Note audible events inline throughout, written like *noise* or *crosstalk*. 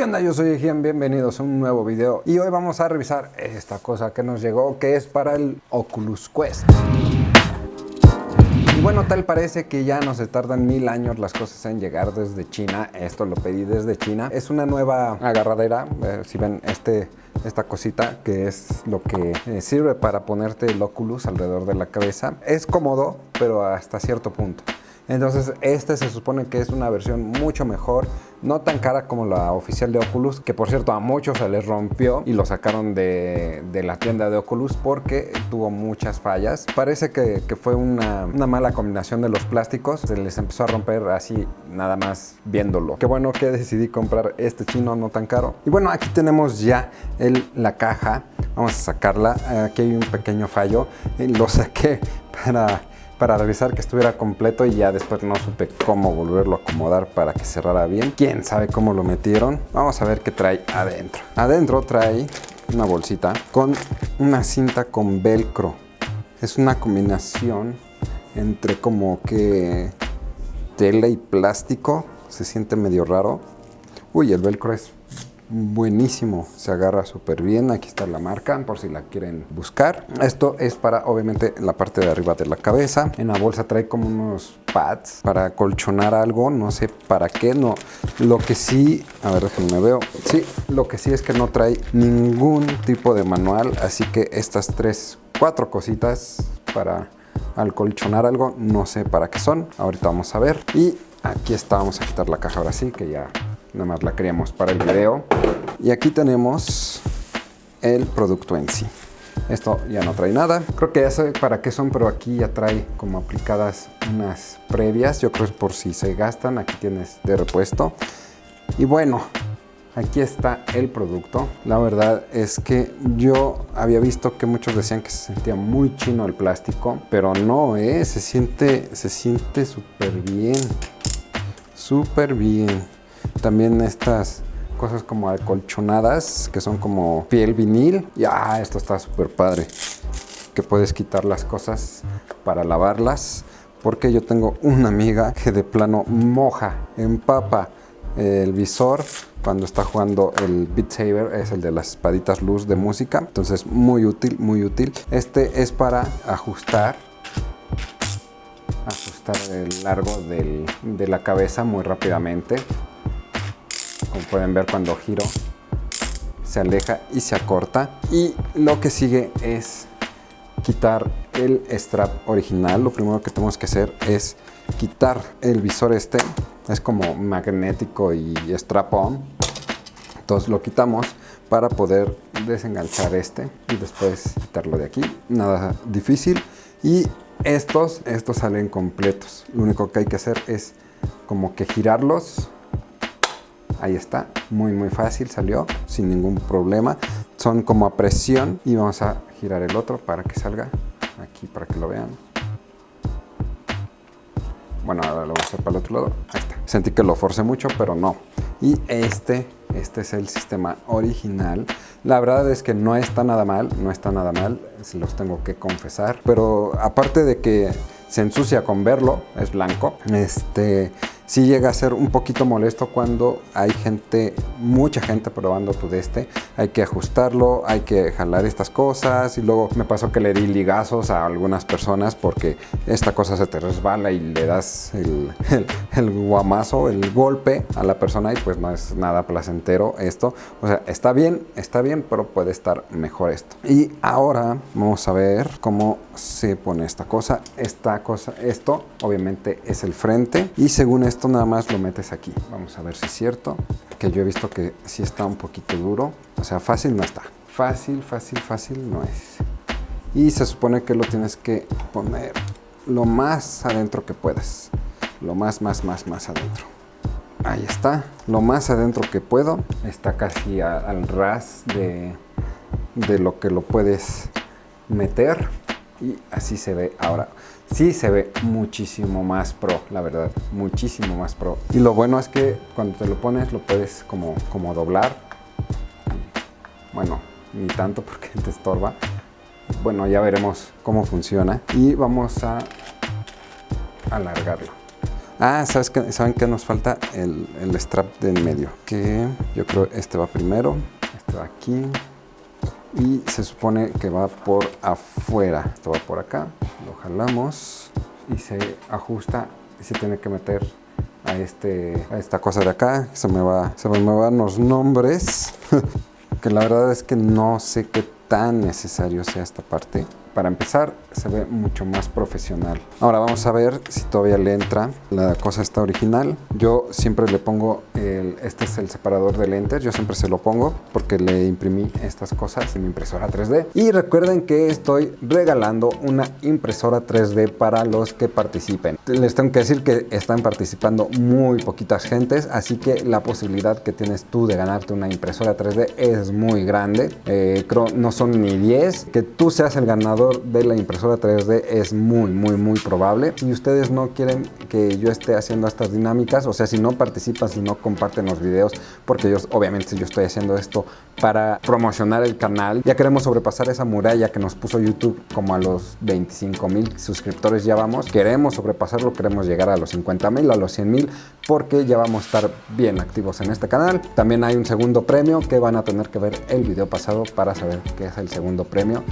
¿Qué onda? Yo soy Ejian, bienvenidos a un nuevo video y hoy vamos a revisar esta cosa que nos llegó que es para el Oculus Quest. Y bueno, tal parece que ya no se tardan mil años las cosas en llegar desde China. Esto lo pedí desde China. Es una nueva agarradera. Eh, si ven este, esta cosita que es lo que eh, sirve para ponerte el Oculus alrededor de la cabeza. Es cómodo, pero hasta cierto punto. Entonces este se supone que es una versión mucho mejor, no tan cara como la oficial de Oculus, que por cierto a muchos se les rompió y lo sacaron de, la tienda de Oculus porque tuvo muchas fallas. Parece que, fue una, mala combinación de los plásticos, se les empezó a romper así nada más viéndolo. Qué bueno que decidí comprar este chino no tan caro. Y bueno, aquí tenemos ya el, la caja, vamos a sacarla, aquí hay un pequeño fallo, lo saqué *laughs* para para revisar que estuviera completo y ya después no supe cómo volverlo a acomodar para que cerrara bien. Quién sabe cómo lo metieron. Vamos a ver qué trae adentro. Adentro trae una bolsita con una cinta con velcro. Es una combinación entre como que tela y plástico. Se siente medio raro. Uy, el velcro es buenísimo, se agarra súper bien, aquí está la marca por si la quieren buscar. Esto es para obviamente la parte de arriba de la cabeza, en la bolsa trae como unos pads para colchonar algo, no sé para qué, no, lo que sí, a ver déjenme veo, sí, lo que sí es que no trae ningún tipo de manual, así que estas tres, cuatro cositas para colchonar algo, no sé para qué son, ahorita vamos a ver. Y aquí está, vamos a quitar la caja ahora sí que ya nada más la queríamos para el video. Y aquí tenemos el producto en sí. Esto ya no trae nada. Creo que ya sé para qué son, pero aquí ya trae como aplicadas unas previas. Yo creo que es por si se gastan. Aquí tienes de repuesto. Y bueno, aquí está el producto. La verdad es que yo había visto que muchos decían que se sentía muy chino el plástico, pero no, ¿eh? Se siente se siente súper bien. Súper bien. También estas cosas como acolchonadas, que son como piel vinil. Y ah, esto está súper padre. Que puedes quitar las cosas para lavarlas. Porque yo tengo una amiga que de plano moja, empapa el visor cuando está jugando el Beat Saber, es el de las espaditas luz de música. Entonces muy útil, muy útil. Este es para ajustar ajustar el largo de la cabeza muy rápidamente como pueden ver cuando giro se aleja y se acorta. Y lo que sigue es quitar el strap original. Lo primero que tenemos que hacer es quitar el visor este. Es como magnético y strap on entonces lo quitamos para poder desenganchar este y después quitarlo de aquí. Nada difícil. Y estos estos salen completos. Lo único que hay que hacer es como que girarlos Ahí está, muy muy fácil, salió sin ningún problema. Son como a presión y vamos a girar el otro para que salga aquí para que lo vean. Bueno, ahora lo voy a hacer para el otro lado. Ahí está. Sentí que lo forcé mucho, pero no. Y este, este es el sistema original. La verdad es que no está nada mal, no está nada mal, se los tengo que confesar. Pero aparte de que se ensucia con verlo, es blanco, este sí llega a ser un poquito molesto cuando hay gente, mucha gente probando tu de este. Hay que ajustarlo, hay que jalar estas cosas y luego me pasó que le di ligazos a algunas personas porque esta cosa se te resbala y le das *laughs* el, el, guamazo, el golpe a la persona y pues no es nada placentero esto. O sea, está bien, está bien, pero puede estar mejor esto. Y ahora vamos a ver cómo se pone esta cosa. Esta cosa, esto obviamente es el frente y según esto nada más lo metes aquí. Vamos a ver si es cierto, que yo he visto que sí está un poquito duro. O sea, fácil no está. Fácil, fácil, fácil no es. Y se supone que lo tienes que poner lo más adentro que puedas. Lo más, más, más, más adentro. Ahí está. Lo más adentro que puedo. Está casi al ras de, de lo que lo puedes meter. Y así se ve ahora sí se ve muchísimo más pro, la verdad, muchísimo más pro. Y lo bueno es que cuando te lo pones lo puedes como, como doblar. Bueno, ni tanto porque *laughs* te estorba. Bueno, ya veremos cómo funciona. Y vamos a alargarlo. Ah, ¿sabes? ¿saben qué nos falta? El, el strap de en medio. Que yo creo este va primero. Este va aquí. Y se supone que va por afuera. Esto va por acá. Lo jalamos. Y se ajusta. Y se tiene que meter a, este, a esta cosa de acá. Se me, va, se me van los nombres. *laughs* que la verdad es que no sé qué tan necesario sea esta parte. Para empezar, se ve mucho más profesional. Ahora vamos a ver si todavía le entra. La cosa está original. Yo siempre le pongo, el, este es el separador de lentes, yo siempre se lo pongo porque le imprimí estas cosas en mi impresora 3D. Y recuerden que estoy regalando una impresora 3D para los que participen. Les tengo que decir que están participando muy poquitas gentes, así que la posibilidad que tienes tú de ganarte una impresora 3D es muy grande. Eh, creo no son ni 10. Que tú seas el ganador de la impresora 3D es muy, muy, muy probable. Si ustedes no quieren que yo esté haciendo estas dinámicas, o sea, si no participan, si no comparten los videos, porque yo, obviamente yo estoy haciendo esto para promocionar el canal, ya queremos sobrepasar esa muralla que nos puso YouTube como a los 25 mil suscriptores ya vamos. Queremos sobrepasarlo, queremos llegar a los 50 mil, a los 100 mil, porque ya vamos a estar bien activos en este canal. También hay un segundo premio que van a tener que ver el video pasado para saber qué es el segundo premio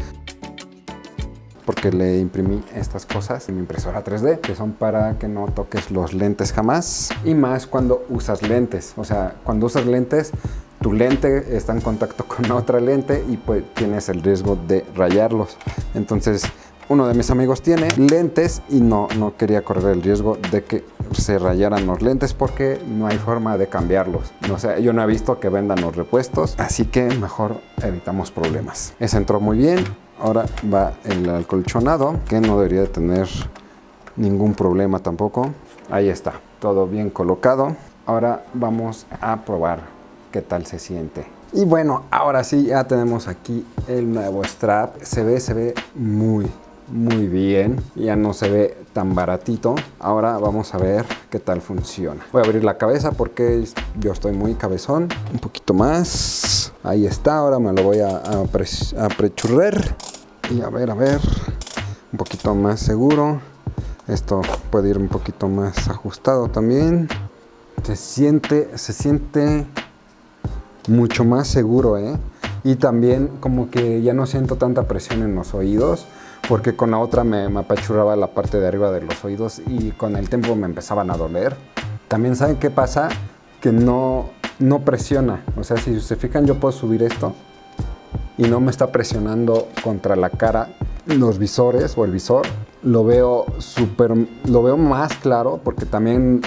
porque le imprimí estas cosas en mi impresora 3D que son para que no toques los lentes jamás y más cuando usas lentes o sea cuando usas lentes tu lente está en contacto con *laughs* otra lente y pues tienes el riesgo de rayarlos entonces uno de mis amigos tiene lentes y no, no quería correr el riesgo de que se rayaran los lentes porque no hay forma de cambiarlos. No sé, yo no he visto que vendan los repuestos, así que mejor evitamos problemas. Ese entró muy bien, Ahora va el acolchonado, que no debería tener ningún problema tampoco. Ahí está, todo bien colocado. Ahora vamos a probar qué tal se siente. Y bueno, ahora sí ya tenemos aquí el nuevo strap. Se ve, se ve muy, muy bien. Ya no se ve tan baratito. Ahora vamos a ver qué tal funciona. Voy a abrir la cabeza porque yo estoy muy cabezón. Un poquito más. Ahí está, ahora me lo voy a, a, a prechurrer. Y a ver, a ver, un poquito más seguro. Esto puede ir un poquito más ajustado también. Se siente, se siente mucho más seguro, ¿eh? Y también como que ya no siento tanta presión en los oídos porque con la otra me, apachurraba la parte de arriba de los oídos y con el tiempo me empezaban a doler. También saben qué pasa, que no, no presiona. O sea, si se fijan yo puedo subir esto y no me está presionando contra la cara los visores o el visor. Lo veo súper, lo veo más claro porque también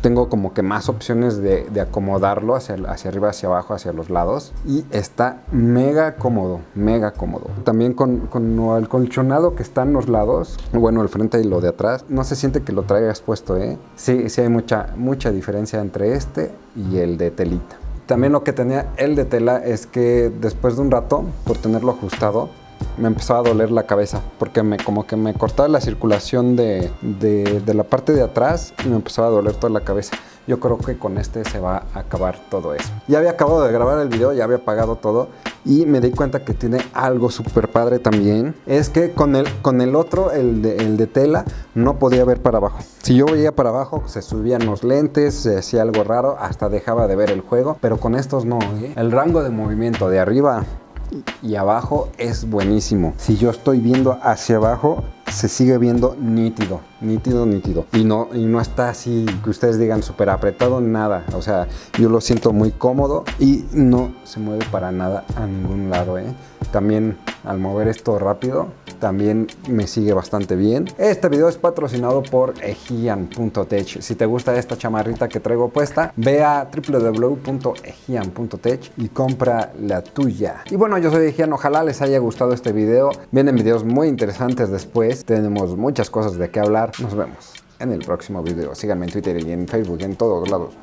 tengo como que más opciones de, acomodarlo hacia, hacia arriba, hacia abajo, hacia los lados y está mega cómodo, mega cómodo. También con, con el colchonado que está en los lados, bueno, el frente y lo de atrás, no se siente que lo traigas puesto, ¿eh? Sí, sí hay mucha, mucha diferencia entre este y el de telita. También lo que tenía el de tela es que después de un rato, por tenerlo ajustado, me empezaba a doler la cabeza porque me como que me cortaba la circulación de, de, la parte de atrás y me empezaba a doler toda la cabeza. Yo creo que con este se va a acabar todo eso. Ya había acabado de grabar el video, ya había apagado todo y me di cuenta que tiene algo súper padre también. Es que con el, con el otro, el de, el de tela, no podía ver para abajo. Si yo veía para abajo, se subían los lentes, se hacía algo raro, hasta dejaba de ver el juego. Pero con estos no, ¿eh? El rango de movimiento de arriba y abajo es buenísimo. Si yo estoy viendo hacia abajo, se sigue viendo nítido, nítido, nítido. Y no, y no está así que ustedes digan súper apretado, nada. O sea, yo lo siento muy cómodo y no se mueve para nada a ningún lado. ¿eh? También al mover esto rápido, también me sigue bastante bien. Este video es patrocinado por ejian.tech. Si te gusta esta chamarrita que traigo puesta, ve a www.ejian.tech y compra la tuya. Y bueno, yo soy Ejian, ojalá les haya gustado este video. Vienen videos muy interesantes después. Tenemos muchas cosas de qué hablar. Nos vemos en el próximo video. Síganme en Twitter y en Facebook y en todos lados.